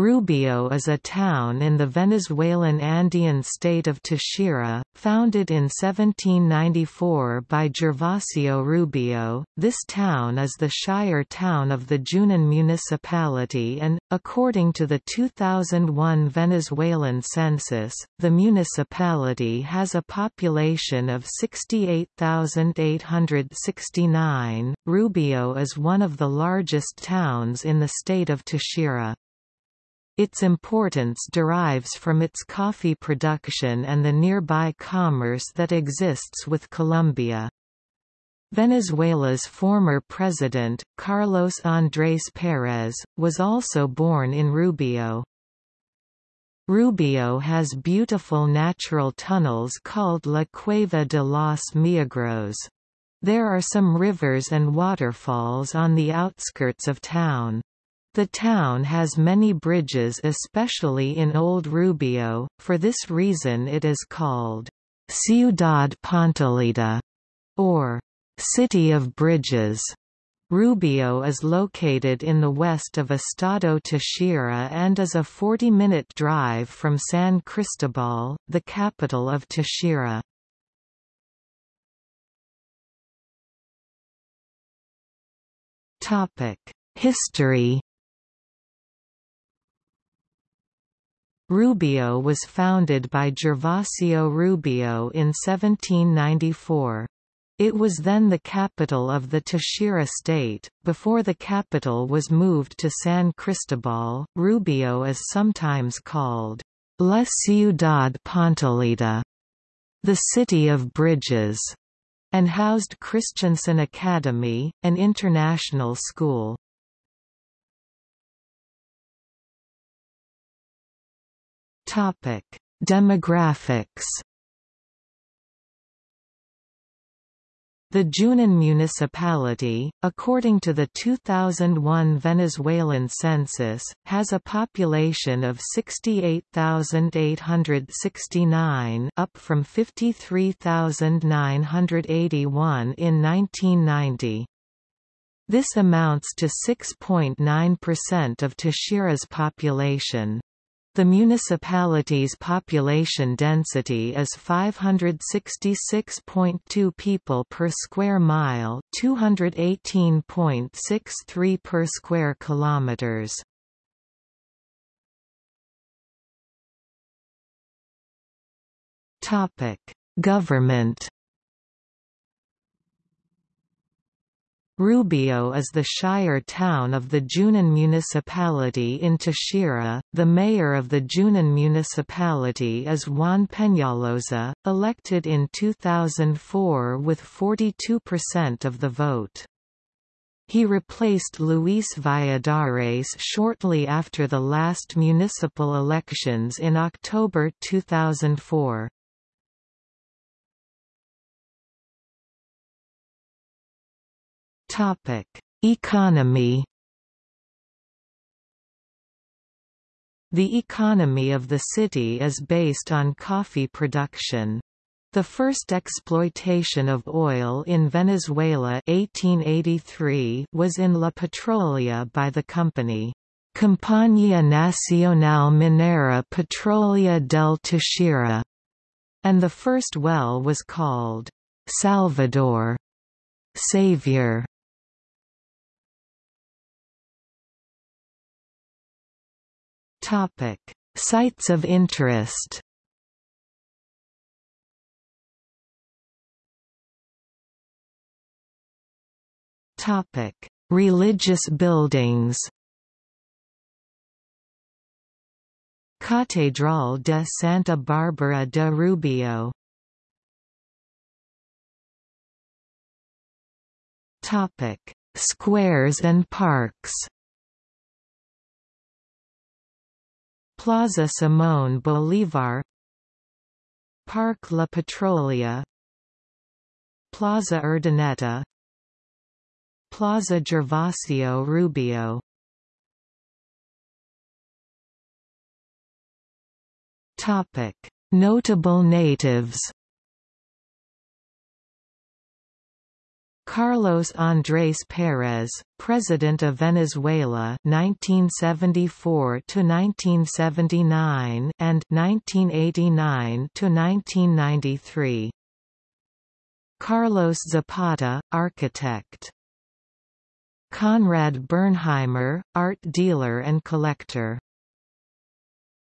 Rubio is a town in the Venezuelan Andean state of Táchira, founded in 1794 by Gervasio Rubio. This town is the shire town of the Junin municipality and, according to the 2001 Venezuelan census, the municipality has a population of 68,869. Rubio is one of the largest towns in the state of Táchira. Its importance derives from its coffee production and the nearby commerce that exists with Colombia. Venezuela's former president, Carlos Andrés Pérez, was also born in Rubio. Rubio has beautiful natural tunnels called La Cueva de los Milagros. There are some rivers and waterfalls on the outskirts of town. The town has many bridges especially in Old Rubio, for this reason it is called Ciudad Puntillita, or City of Bridges. Rubio is located in the west of Estado Táchira and is a 40-minute drive from San Cristobal, the capital of Táchira. History Rubio was founded by Gervasio Rubio in 1794. It was then the capital of the Táchira state. Before the capital was moved to San Cristobal, Rubio is sometimes called La Ciudad Puntillita, the city of bridges, and housed Christensen Academy, an international school. Topic: Demographics. The Junin municipality, according to the 2001 Venezuelan census, has a population of 68,869 up from 53,981 in 1990. This amounts to 6.9% of Táchira's population. The municipality's population density is 566.2 people per square mile, 218.63 per square kilometers. Topic: Government Rubio is the shire town of the Junin municipality in Táchira. The mayor of the Junin municipality is Juan Peñalosa, elected in 2004 with 42% of the vote. He replaced Luis Valladares shortly after the last municipal elections in October 2004. Topic: Economy. The economy of the city is based on coffee production. The first exploitation of oil in Venezuela 1883 was in La Petrolia by the company Compañía Nacional Minera Petrolera del Táchira, and the first well was called Salvador, Savior. Topic: Sites of interest. Topic: Religious buildings. Catedral de Santa Barbara de Rubio Topic: Squares and parks. Plaza Simón Bolívar Parque La Petrolera Plaza Urdaneta Plaza Gervasio Rubio Topic: Notable natives. Carlos Andrés Pérez, President of Venezuela 1974 to 1979 and 1989 to 1993. Carlos Zapata, architect. Konrad Bernheimer, art dealer and collector